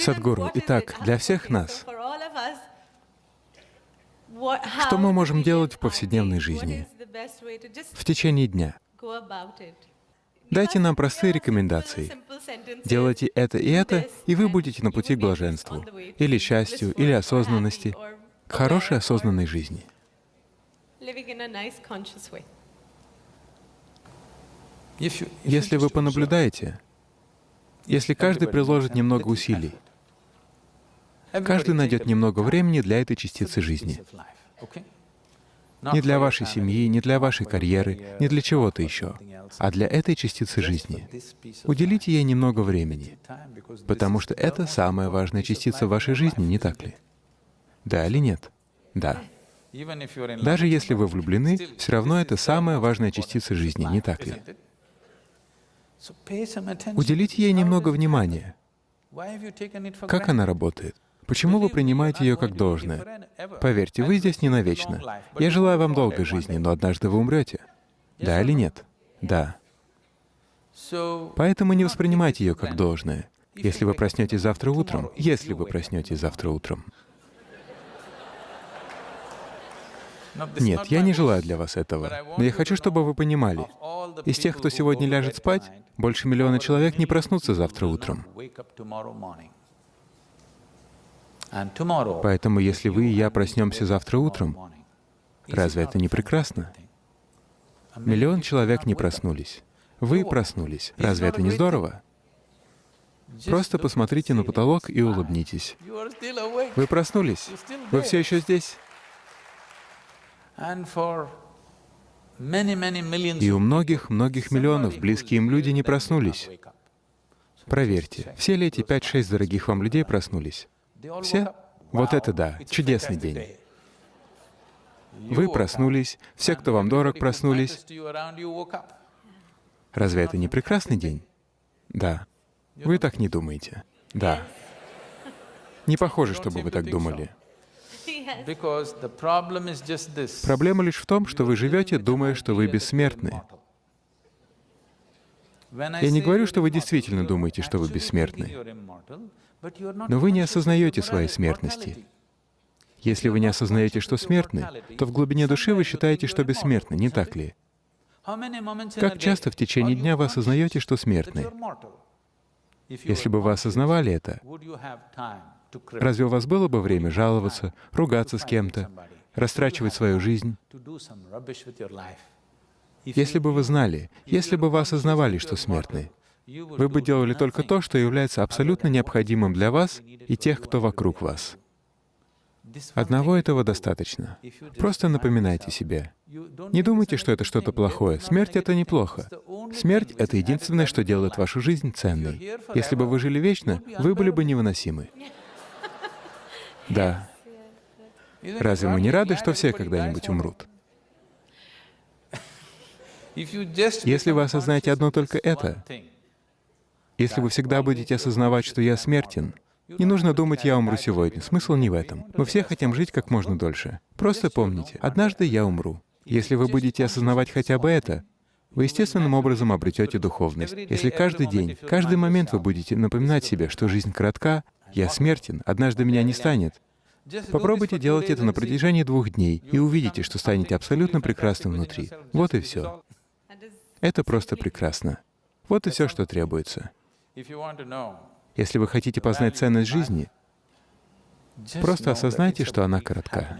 Садгуру, итак, для всех нас, что мы можем делать в повседневной жизни, в течение дня? Дайте нам простые рекомендации. Делайте это и это, и вы будете на пути к блаженству, или счастью, или осознанности, к хорошей осознанной жизни. Если вы понаблюдаете, если каждый приложит немного усилий, каждый найдет немного времени для этой частицы жизни. Не для вашей семьи, не для вашей карьеры, не для чего-то еще, а для этой частицы жизни. Уделите ей немного времени, потому что это самая важная частица вашей жизни, не так ли? Да или нет? Да. Даже если вы влюблены, все равно это самая важная частица жизни, не так ли? Уделите ей немного внимания. Как она работает? Почему вы принимаете ее как должное? Поверьте, вы здесь не навечно. Я желаю вам долгой жизни, но однажды вы умрете. Да или нет? Да. Поэтому не воспринимайте ее как должное. Если вы проснетесь завтра утром, если вы проснетесь завтра утром. Нет, я не желаю для вас этого, но я хочу, чтобы вы понимали, из тех, кто сегодня ляжет спать, больше миллиона человек не проснутся завтра утром. Поэтому если вы и я проснемся завтра утром, разве это не прекрасно? Миллион человек не проснулись. Вы проснулись. Разве это не здорово? Просто посмотрите на потолок и улыбнитесь. Вы проснулись. Вы все еще здесь. И у многих-многих миллионов близкие им люди не проснулись. Проверьте, все ли эти пять-шесть дорогих вам людей проснулись? Все? Вот это да, чудесный день. Вы проснулись, все, кто вам дорог, проснулись. Разве это не прекрасный день? Да. Вы так не думаете. Да. Не похоже, чтобы вы так думали. Проблема лишь в том, что вы живете, думая, что вы бессмертны. Я не говорю, что вы действительно думаете, что вы бессмертны, но вы не осознаете своей смертности. Если вы не осознаете, что смертны, то в глубине души вы считаете, что бессмертны, не так ли? Как часто в течение дня вы осознаете, что смертны? Если бы вы осознавали это, разве у вас было бы время жаловаться, ругаться с кем-то, растрачивать свою жизнь? Если бы вы знали, если бы вы осознавали, что смертны, вы бы делали только то, что является абсолютно необходимым для вас и тех, кто вокруг вас. Одного этого достаточно. Просто напоминайте себе. Не думайте, что это что-то плохое. Смерть — это неплохо. Смерть — это единственное, что делает вашу жизнь ценной. Если бы вы жили вечно, вы были бы невыносимы. Да. Разве мы не рады, что все когда-нибудь умрут? Если вы осознаете одно только это, если вы всегда будете осознавать, что я смертен, не нужно думать, я умру сегодня. Смысл не в этом. Мы все хотим жить как можно дольше. Просто помните, однажды я умру. Если вы будете осознавать хотя бы это, вы естественным образом обретете духовность. Если каждый день, каждый момент вы будете напоминать себе, что жизнь коротка, я смертен, однажды меня не станет, Попробуйте делать это на протяжении двух дней и увидите, что станете абсолютно прекрасным внутри. Вот и все. Это просто прекрасно. Вот и все, что требуется. Если вы хотите познать ценность жизни, просто осознайте, что она коротка.